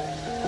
Bye.